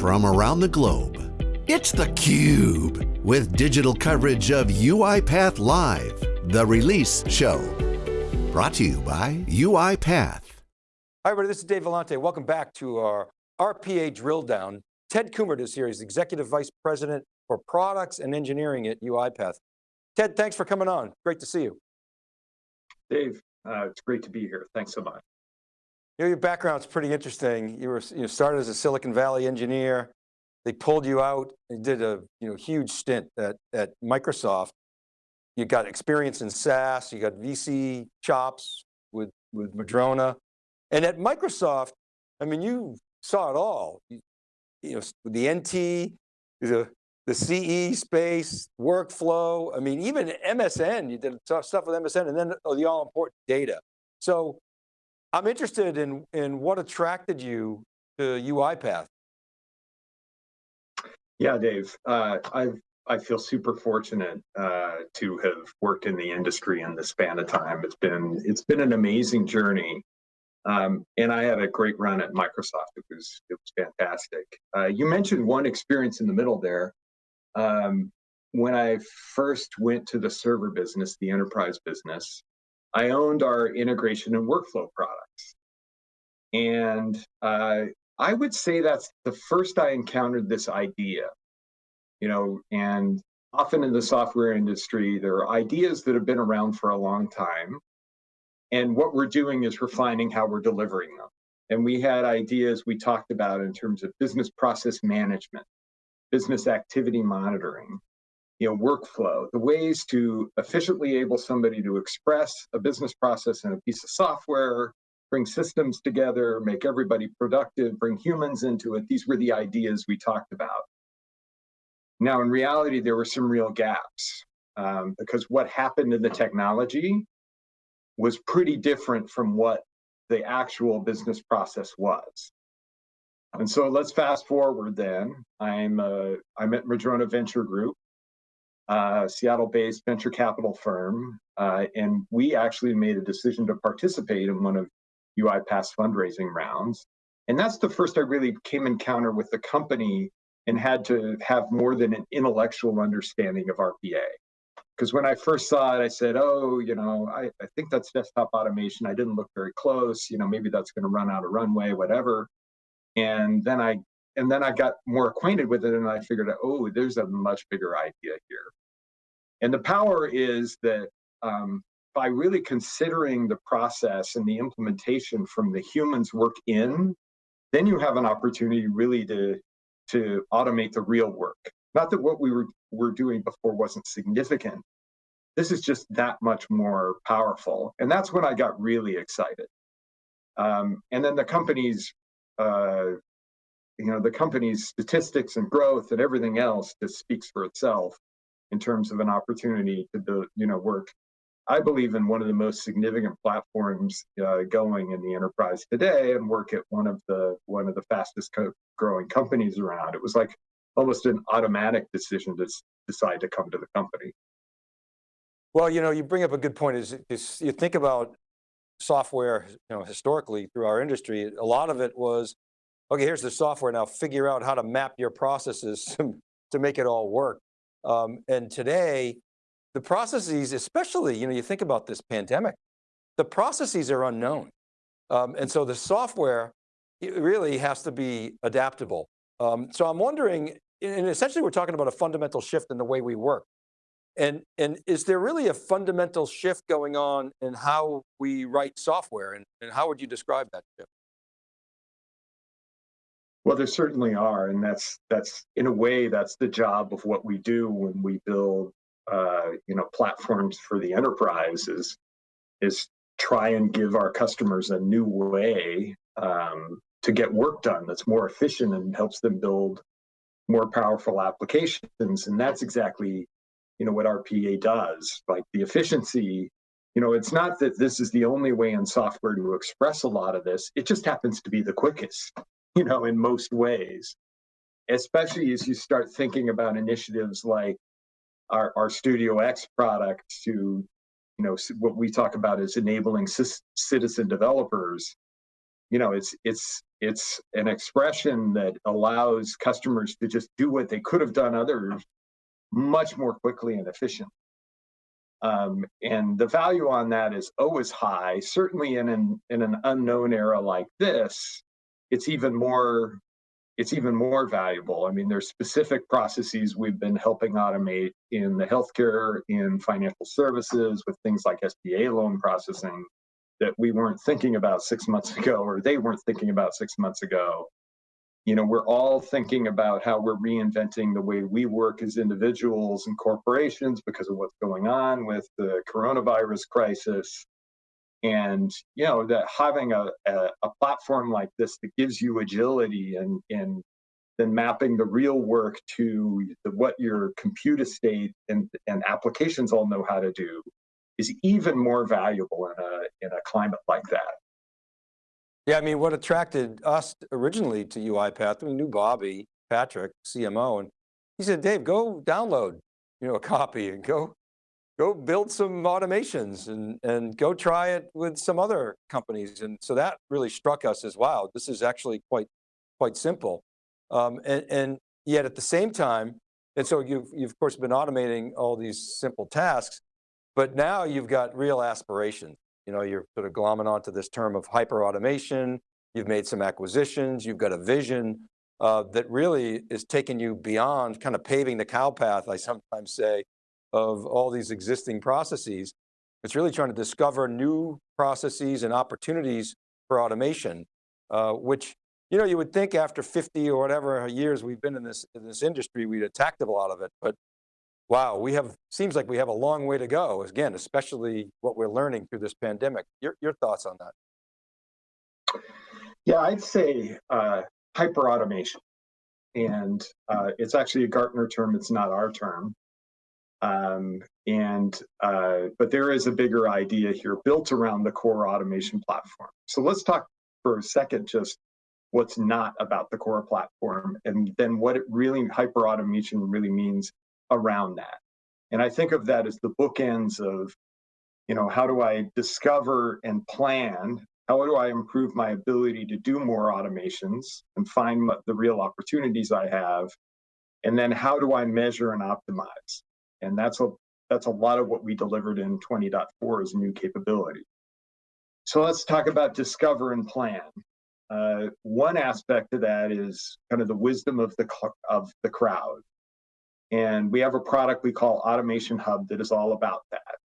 from around the globe. It's theCUBE, with digital coverage of UiPath Live, the release show. Brought to you by UiPath. Hi everybody, this is Dave Vellante. Welcome back to our RPA drill down. Ted Kummert is here, he's Executive Vice President for Products and Engineering at UiPath. Ted, thanks for coming on. Great to see you. Dave, uh, it's great to be here. Thanks so much. You know, your background's pretty interesting. You were you started as a Silicon Valley engineer. They pulled you out and did a you know huge stint at, at Microsoft. You got experience in SaaS, you got VC chops with, with Madrona. And at Microsoft, I mean, you saw it all. You, you know, the NT, the, the CE space, workflow. I mean, even MSN, you did stuff with MSN and then the all important data. So I'm interested in, in what attracted you to UiPath. Yeah, Dave, uh, I've, I feel super fortunate uh, to have worked in the industry in the span of time. It's been, it's been an amazing journey. Um, and I had a great run at Microsoft. It was, it was fantastic. Uh, you mentioned one experience in the middle there. Um, when I first went to the server business, the enterprise business, I owned our integration and workflow products. And uh, I would say that's the first I encountered this idea, you know, and often in the software industry, there are ideas that have been around for a long time. And what we're doing is refining how we're delivering them. And we had ideas we talked about in terms of business process management, business activity monitoring, you know, workflow, the ways to efficiently able somebody to express a business process in a piece of software, bring systems together, make everybody productive, bring humans into it. These were the ideas we talked about. Now, in reality, there were some real gaps um, because what happened in the technology was pretty different from what the actual business process was. And so let's fast forward then. I'm, uh, I'm at Madrona Venture Group, uh, Seattle-based venture capital firm, uh, and we actually made a decision to participate in one of UiPath's fundraising rounds. And that's the first I really came encounter with the company and had to have more than an intellectual understanding of RPA. Because when I first saw it, I said, oh, you know, I, I think that's desktop automation. I didn't look very close. You know, maybe that's going to run out of runway, whatever. And then I and then I got more acquainted with it and I figured out, oh, there's a much bigger idea here. And the power is that um, by really considering the process and the implementation from the humans work in, then you have an opportunity really to, to automate the real work. Not that what we were, were doing before wasn't significant. This is just that much more powerful. And that's when I got really excited. Um, and then the company's, uh, you know, the company's statistics and growth and everything else just speaks for itself in terms of an opportunity to build, you know, work. I believe in one of the most significant platforms uh, going in the enterprise today, and work at one of the one of the fastest co growing companies around. It was like almost an automatic decision to decide to come to the company. Well, you know, you bring up a good point. Is, is you think about software, you know, historically through our industry, a lot of it was, okay, here's the software. Now figure out how to map your processes to, make it all work. Um, and today, the processes, especially, you know, you think about this pandemic, the processes are unknown. Um, and so the software really has to be adaptable. Um, so I'm wondering, and essentially we're talking about a fundamental shift in the way we work. And, and is there really a fundamental shift going on in how we write software? And, and how would you describe that shift? Well, there certainly are, and that's that's in a way that's the job of what we do when we build, uh, you know, platforms for the enterprise is is try and give our customers a new way um, to get work done that's more efficient and helps them build more powerful applications, and that's exactly, you know, what RPA does. Like the efficiency, you know, it's not that this is the only way in software to express a lot of this. It just happens to be the quickest you know, in most ways, especially as you start thinking about initiatives like our, our Studio X product to, you know, what we talk about is enabling citizen developers. You know, it's it's it's an expression that allows customers to just do what they could have done others much more quickly and efficiently. Um, and the value on that is always high. Certainly in an in an unknown era like this, it's even more it's even more valuable. I mean, there's specific processes we've been helping automate in the healthcare, in financial services, with things like SBA loan processing that we weren't thinking about six months ago, or they weren't thinking about six months ago. You know, we're all thinking about how we're reinventing the way we work as individuals and corporations because of what's going on with the coronavirus crisis and you know that having a, a, a, platform like this that gives you agility and and then mapping the real work to the, what your compute estate and, and applications all know how to do is even more valuable in a in a climate like that. Yeah i mean what attracted us originally to uipath we knew bobby patrick cmo and he said dave go download you know a copy and go go build some automations and, and go try it with some other companies. And so that really struck us as, wow, this is actually quite, quite simple. Um, and, and yet at the same time, and so you've, you've of course been automating all these simple tasks, but now you've got real aspirations. You know, you're sort of glomming onto this term of hyper automation. You've made some acquisitions. You've got a vision uh, that really is taking you beyond kind of paving the cow path, I sometimes say, of all these existing processes. It's really trying to discover new processes and opportunities for automation, uh, which you know, you would think after 50 or whatever years we've been in this, in this industry, we'd attacked a lot of it, but wow, we have, seems like we have a long way to go, again, especially what we're learning through this pandemic. Your, your thoughts on that? Yeah, I'd say uh, hyper automation. And uh, it's actually a Gartner term, it's not our term. Um, and uh, but there is a bigger idea here built around the core automation platform. So let's talk for a second just what's not about the core platform and then what it really hyper automation really means around that. And I think of that as the bookends of, you know, how do I discover and plan? How do I improve my ability to do more automations and find the real opportunities I have? And then how do I measure and optimize? And that's a that's a lot of what we delivered in 20.4 as a new capability. So let's talk about discover and plan. Uh, one aspect of that is kind of the wisdom of the of the crowd, and we have a product we call Automation Hub that is all about that,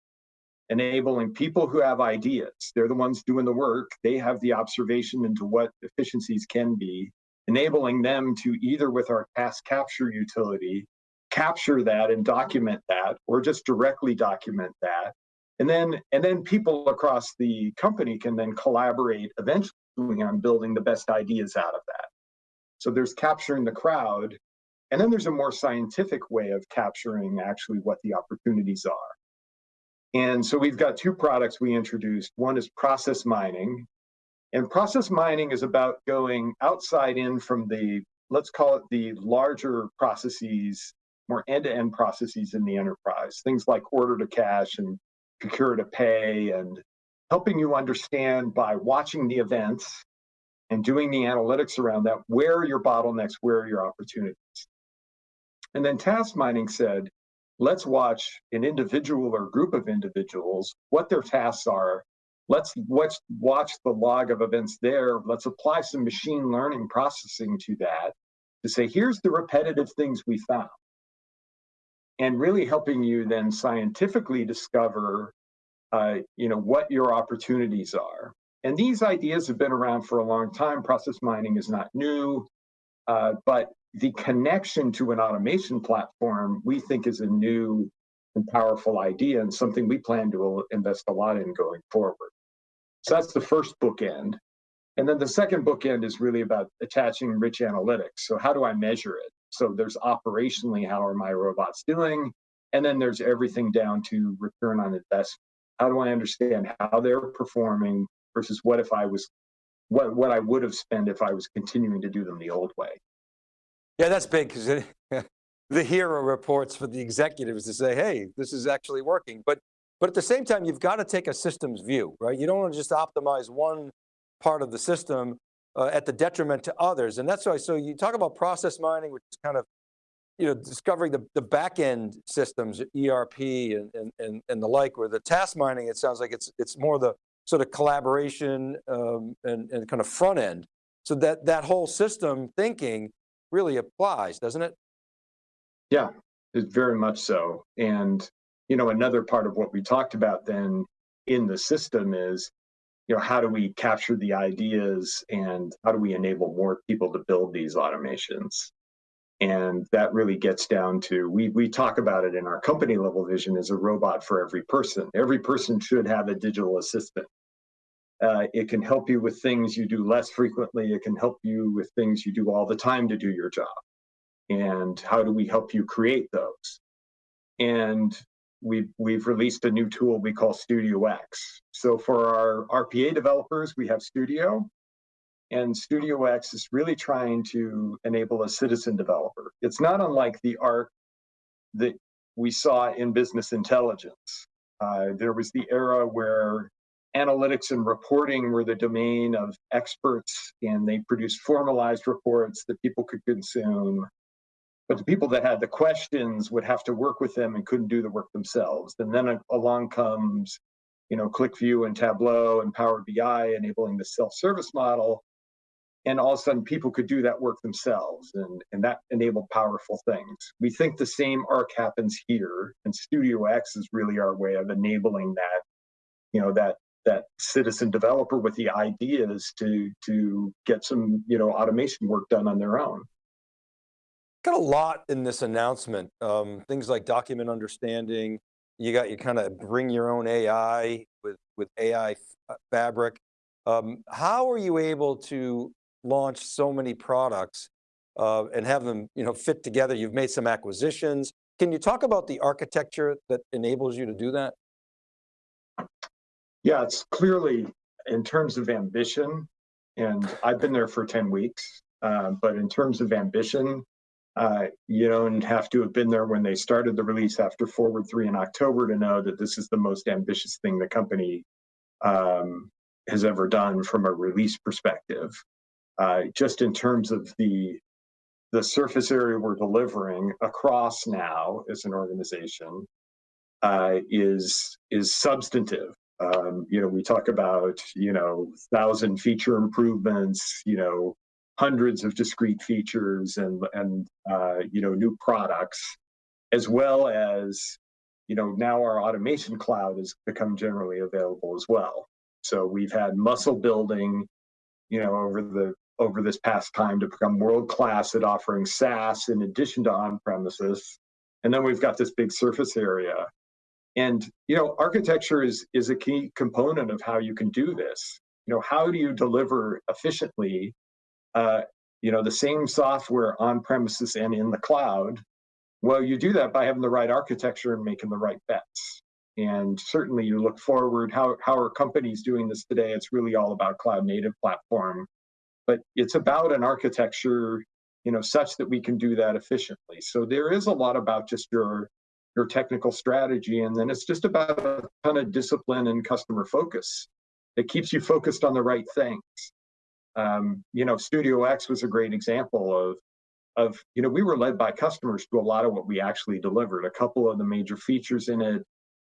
enabling people who have ideas. They're the ones doing the work. They have the observation into what efficiencies can be, enabling them to either with our task capture utility capture that and document that or just directly document that. And then and then people across the company can then collaborate eventually on building the best ideas out of that. So there's capturing the crowd and then there's a more scientific way of capturing actually what the opportunities are. And so we've got two products we introduced. One is process mining and process mining is about going outside in from the let's call it the larger processes more end-to-end processes in the enterprise, things like order to cash and procure to pay and helping you understand by watching the events and doing the analytics around that, where are your bottlenecks, where are your opportunities? And then task mining said, let's watch an individual or group of individuals, what their tasks are. Let's watch, watch the log of events there. Let's apply some machine learning processing to that to say, here's the repetitive things we found and really helping you then scientifically discover uh, you know what your opportunities are. And these ideas have been around for a long time. Process mining is not new uh, but the connection to an automation platform we think is a new and powerful idea and something we plan to invest a lot in going forward. So that's the first bookend. And then the second bookend is really about attaching rich analytics. So how do i measure it so there's operationally, how are my robots doing? And then there's everything down to return on investment. How do I understand how they're performing versus what if I was, what, what I would have spent if I was continuing to do them the old way? Yeah, that's big because the hero reports for the executives to say, hey, this is actually working. But, but at the same time, you've got to take a systems view, right? You don't want to just optimize one part of the system uh, at the detriment to others. And that's why, so you talk about process mining, which is kind of, you know, discovering the, the back end systems, ERP and, and, and, and the like, where the task mining, it sounds like it's, it's more the sort of collaboration um, and, and kind of front end. So that, that whole system thinking really applies, doesn't it? Yeah, it's very much so. And, you know, another part of what we talked about then in the system is, you know, how do we capture the ideas and how do we enable more people to build these automations? And that really gets down to, we, we talk about it in our company level vision as a robot for every person. Every person should have a digital assistant. Uh, it can help you with things you do less frequently. It can help you with things you do all the time to do your job. And how do we help you create those? And we've, we've released a new tool we call Studio X. So for our RPA developers, we have Studio. And Studio X is really trying to enable a citizen developer. It's not unlike the ARC that we saw in business intelligence. Uh, there was the era where analytics and reporting were the domain of experts and they produced formalized reports that people could consume. But the people that had the questions would have to work with them and couldn't do the work themselves. And then along comes, you know, QlikView and Tableau and Power BI enabling the self-service model. And all of a sudden people could do that work themselves and, and that enabled powerful things. We think the same arc happens here and Studio X is really our way of enabling that, you know, that that citizen developer with the ideas to to get some you know automation work done on their own. Got a lot in this announcement. Um, things like document understanding. You got you kind of bring your own AI with with AI uh, Fabric. Um, how are you able to launch so many products uh, and have them you know fit together? You've made some acquisitions. Can you talk about the architecture that enables you to do that? Yeah, it's clearly in terms of ambition, and I've been there for 10 weeks, uh, but in terms of ambition, uh, you don't have to have been there when they started the release after Forward 3 in October to know that this is the most ambitious thing the company um, has ever done from a release perspective. Uh, just in terms of the the surface area we're delivering across now as an organization uh, is is substantive um, you know, we talk about, you know, thousand feature improvements, you know, hundreds of discrete features and, and uh, you know, new products, as well as, you know, now our automation cloud has become generally available as well. So we've had muscle building, you know, over the over this past time to become world class at offering SaaS in addition to on premises. And then we've got this big surface area and you know, architecture is is a key component of how you can do this. You know, how do you deliver efficiently? Uh, you know, the same software on premises and in the cloud. Well, you do that by having the right architecture and making the right bets. And certainly, you look forward. How how are companies doing this today? It's really all about cloud native platform, but it's about an architecture, you know, such that we can do that efficiently. So there is a lot about just your your technical strategy. And then it's just about a ton of discipline and customer focus. It keeps you focused on the right things. Um, you know, Studio X was a great example of, of, you know, we were led by customers to a lot of what we actually delivered. A couple of the major features in it,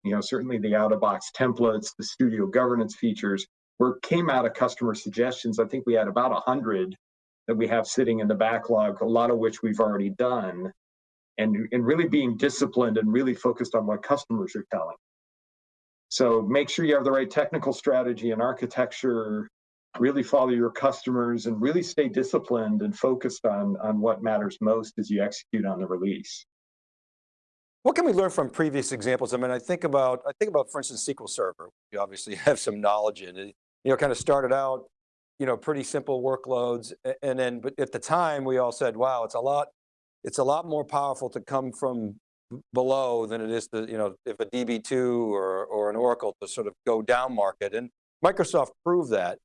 you know, certainly the out-of-box templates, the studio governance features, were came out of customer suggestions. I think we had about a hundred that we have sitting in the backlog, a lot of which we've already done and, and really being disciplined and really focused on what customers are telling. So make sure you have the right technical strategy and architecture, really follow your customers and really stay disciplined and focused on, on what matters most as you execute on the release. What can we learn from previous examples? I mean, I think about, I think about, for instance, SQL Server. You obviously have some knowledge in it. You know, kind of started out, you know, pretty simple workloads. And then, but at the time we all said, wow, it's a lot it's a lot more powerful to come from below than it is to, you know, if a DB2 or, or an Oracle to sort of go down market. And Microsoft proved that.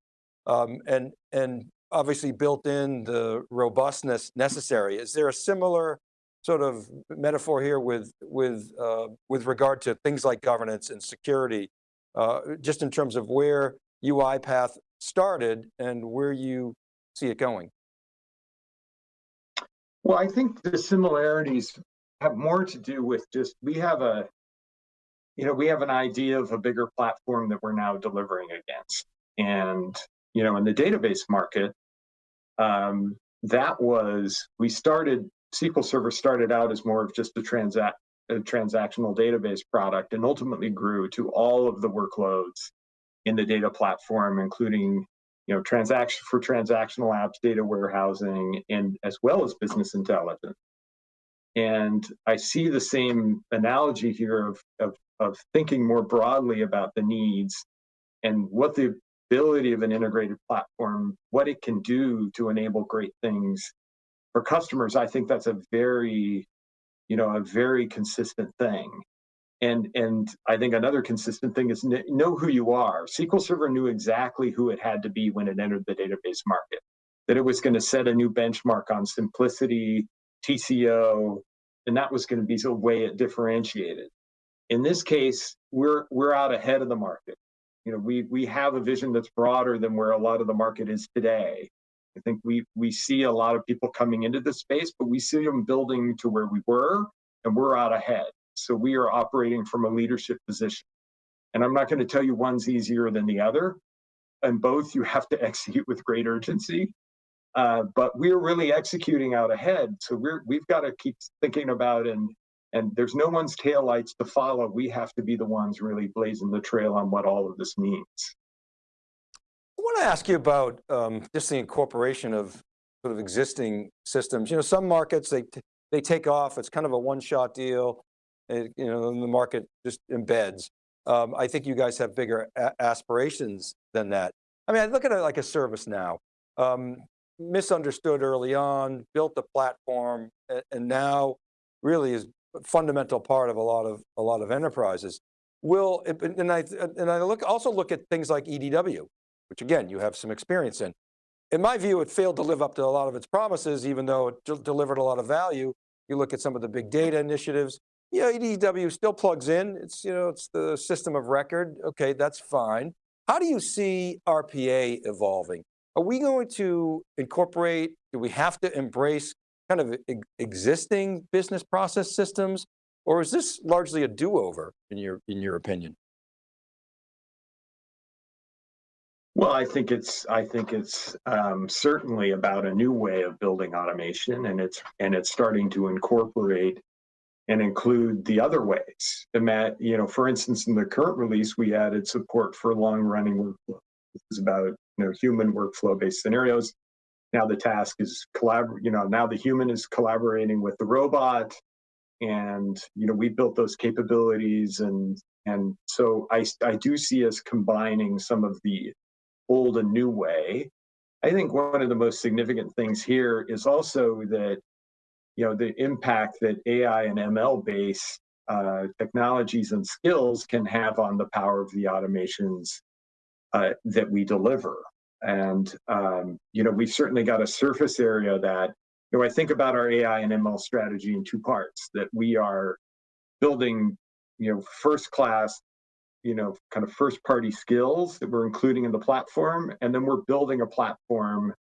Um, and, and obviously built in the robustness necessary. Is there a similar sort of metaphor here with, with, uh, with regard to things like governance and security, uh, just in terms of where UiPath started and where you see it going? Well, I think the similarities have more to do with just we have a you know we have an idea of a bigger platform that we're now delivering against and you know in the database market um, that was we started sql server started out as more of just a transact a transactional database product and ultimately grew to all of the workloads in the data platform including you know transaction for transactional apps data warehousing and as well as business intelligence. And I see the same analogy here of, of, of thinking more broadly about the needs and what the ability of an integrated platform, what it can do to enable great things for customers. I think that's a very, you know, a very consistent thing. And, and I think another consistent thing is know who you are. SQL Server knew exactly who it had to be when it entered the database market, that it was going to set a new benchmark on simplicity, TCO, and that was going to be the way it differentiated. In this case, we're we're out ahead of the market. You know, we we have a vision that's broader than where a lot of the market is today. I think we we see a lot of people coming into the space, but we see them building to where we were, and we're out ahead. So we are operating from a leadership position. And I'm not going to tell you one's easier than the other. And both you have to execute with great urgency. Uh, but we're really executing out ahead. So we're we've got to keep thinking about and and there's no one's taillights to follow. We have to be the ones really blazing the trail on what all of this means. I want to ask you about um, just the incorporation of sort of existing systems. You know, some markets they they take off. It's kind of a one-shot deal. It, you know, the market just embeds. Um, I think you guys have bigger aspirations than that. I mean, I look at it like a ServiceNow. Um, misunderstood early on, built the platform, and now really is fundamental part of a lot of a lot of enterprises. Will and I and I look also look at things like EDW, which again you have some experience in. In my view, it failed to live up to a lot of its promises, even though it delivered a lot of value. You look at some of the big data initiatives. Yeah, EDW still plugs in. It's you know it's the system of record. Okay, that's fine. How do you see RPA evolving? Are we going to incorporate, do we have to embrace kind of existing business process systems? Or is this largely a do-over in your, in your opinion? Well, I think it's I think it's um, certainly about a new way of building automation, and it's and it's starting to incorporate and include the other ways. And you know, for instance, in the current release, we added support for long-running workflow. This is about you know, human workflow-based scenarios. Now the task is collabor, you know, now the human is collaborating with the robot, and you know, we built those capabilities, and and so I I do see us combining some of the old and new way. I think one of the most significant things here is also that you know the impact that AI and ML based uh, technologies and skills can have on the power of the automations uh, that we deliver. And, um, you know, we've certainly got a surface area that, you know, I think about our AI and ML strategy in two parts, that we are building, you know, first class, you know, kind of first party skills that we're including in the platform. And then we're building a platform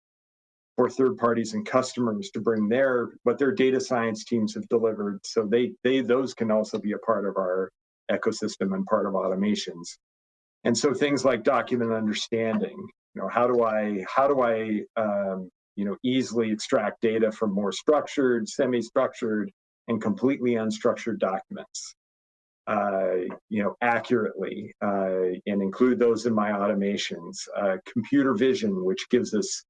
for third parties and customers to bring their, what their data science teams have delivered. So they, they, those can also be a part of our ecosystem and part of automations. And so things like document understanding, you know, how do I, how do I, um, you know, easily extract data from more structured, semi-structured, and completely unstructured documents, uh, you know, accurately, uh, and include those in my automations. Uh, computer vision, which gives us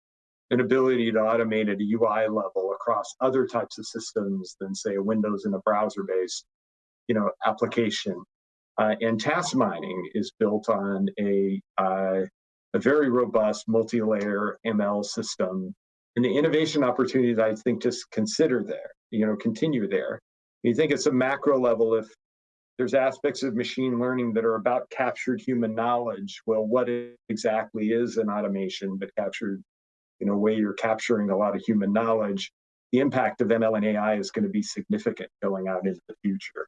an ability to automate at a UI level across other types of systems than say a Windows and a browser-based, you know, application. Uh, and task mining is built on a, uh, a very robust multi-layer ML system. And the innovation opportunities I think just consider there, you know, continue there. You think it's a macro level if there's aspects of machine learning that are about captured human knowledge. Well, what exactly is an automation but captured in a way you're capturing a lot of human knowledge? The impact of ML and AI is going to be significant going out into the future.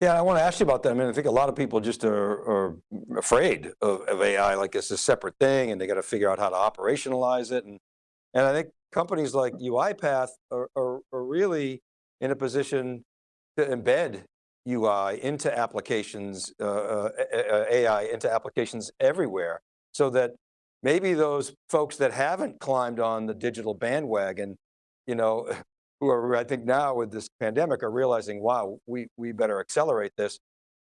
Yeah, I want to ask you about that. I mean, I think a lot of people just are, are afraid of, of, AI, like it's a separate thing and they got to figure out how to operationalize it. And, and I think companies like UiPath are, are, are really in a position to embed UI into applications, uh, uh, AI into applications everywhere so that maybe those folks that haven't climbed on the digital bandwagon, you know, who are, I think now with this pandemic are realizing, wow, we, we better accelerate this.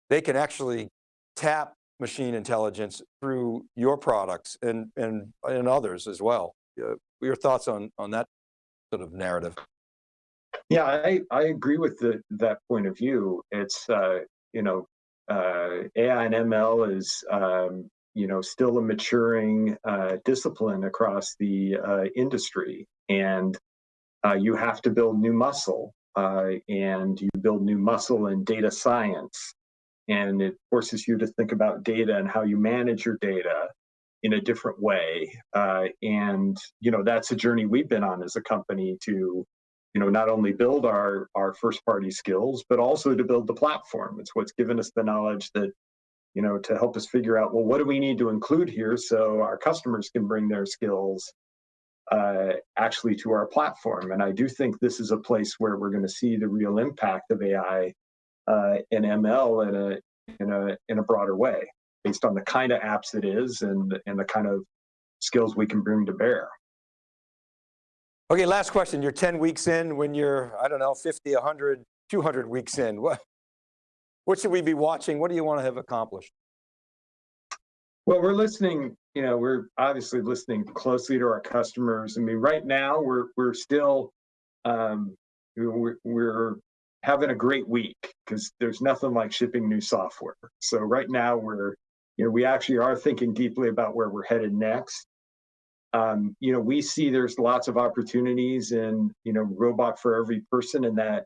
They can actually tap machine intelligence through your products and, and, and others as well. Uh, your thoughts on, on that sort of narrative? Yeah, I, I agree with the, that point of view. It's, uh, you know, uh, AI and ML is, um, you know, still a maturing uh, discipline across the uh, industry. And uh, you have to build new muscle uh, and you build new muscle in data science. And it forces you to think about data and how you manage your data in a different way. Uh, and, you know, that's a journey we've been on as a company to, you know, not only build our, our first party skills, but also to build the platform. It's what's given us the knowledge that, you know, to help us figure out, well, what do we need to include here so our customers can bring their skills uh, actually to our platform. And I do think this is a place where we're going to see the real impact of AI uh, and ML in a in a in a broader way, based on the kind of apps it is and and the kind of skills we can bring to bear. Okay, last question. You're 10 weeks in when you're, I don't know, 50, 100, 200 weeks in. What, what should we be watching? What do you want to have accomplished? Well, we're listening, you know, we're obviously listening closely to our customers. I mean, right now we're we're still um, we're, we're having a great week because there's nothing like shipping new software. So right now we're, you know, we actually are thinking deeply about where we're headed next. Um, you know, we see there's lots of opportunities in, you know, robot for every person in that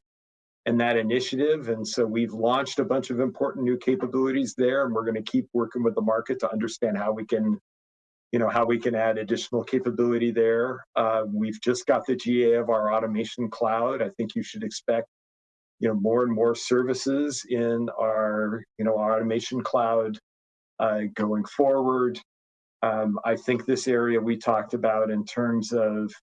and that initiative. And so we've launched a bunch of important new capabilities there, and we're going to keep working with the market to understand how we can, you know, how we can add additional capability there. Uh, we've just got the GA of our automation cloud. I think you should expect, you know, more and more services in our, you know, our automation cloud uh, going forward. Um, I think this area we talked about in terms of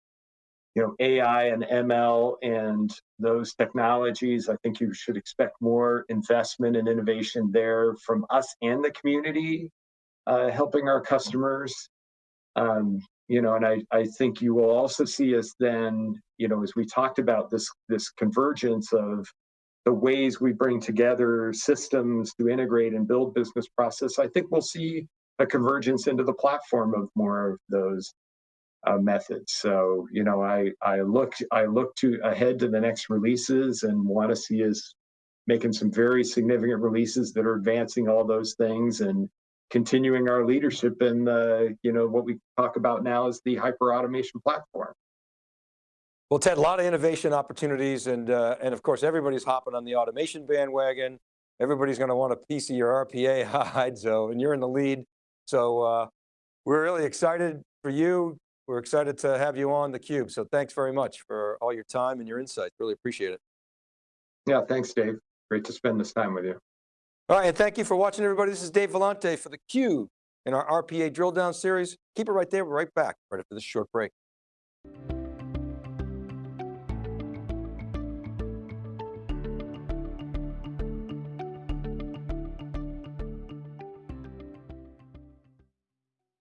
you know AI and ML and those technologies. I think you should expect more investment and innovation there from us and the community, uh, helping our customers. Um, you know, and I, I think you will also see us then, you know, as we talked about this this convergence of the ways we bring together systems to integrate and build business process. I think we'll see a convergence into the platform of more of those uh, methods. So you know, I I look I look to ahead to the next releases and want to see us making some very significant releases that are advancing all those things and continuing our leadership in the you know what we talk about now is the hyper automation platform. Well, Ted, a lot of innovation opportunities, and uh, and of course everybody's hopping on the automation bandwagon. Everybody's going to want a piece of your RPA hide, so and you're in the lead. So uh, we're really excited for you. We're excited to have you on theCUBE. So thanks very much for all your time and your insights. Really appreciate it. Yeah, thanks Dave. Great to spend this time with you. All right, and thank you for watching everybody. This is Dave Vellante for theCUBE in our RPA drill down series. Keep it right there, we're right back right after this short break.